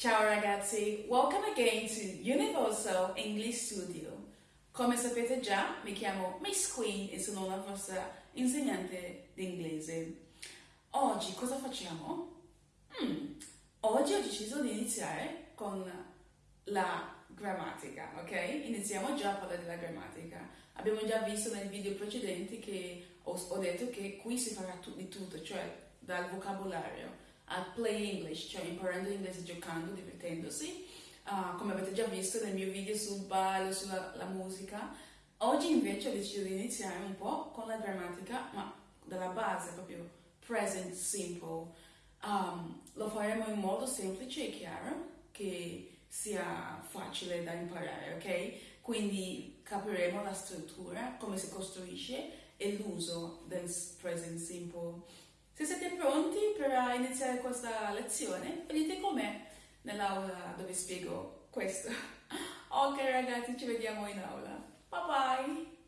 Ciao ragazzi, welcome again to Universal English Studio. Come sapete già, mi chiamo Miss Queen e sono la vostra insegnante di inglese. Oggi cosa facciamo? Hmm, oggi ho deciso di iniziare con la grammatica, ok? Iniziamo già a parlare della grammatica. Abbiamo già visto nei video precedenti che ho, detto che qui si farà di tutto, cioè dal vocabolario al play English, cioè imparando inglese giocando, divertendosi, uh, come avete già visto nel mio video sul ballo, sulla musica. Oggi invece ho deciso di iniziare un po' con la grammatica, ma dalla base, proprio present simple. Um, lo faremo in modo semplice e chiaro, che sia facile da imparare, ok? Quindi capiremo la struttura, come si costruisce e l'uso del present simple. Se siete pronti iniziare questa lezione, venite con me nell'aula dove spiego questo. Ok ragazzi, ci vediamo in aula. Bye bye!